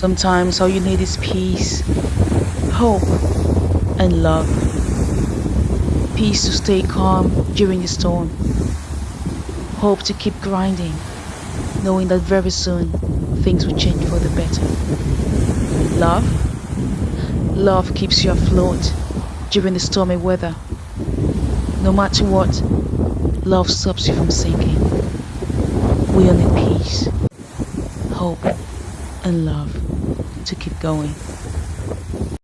Sometimes all you need is peace, hope, and love. Peace to stay calm during the storm. Hope to keep grinding, knowing that very soon things will change for the better. Love? Love keeps you afloat during the stormy weather. No matter what, love stops you from sinking. We need peace, hope, and love to keep going.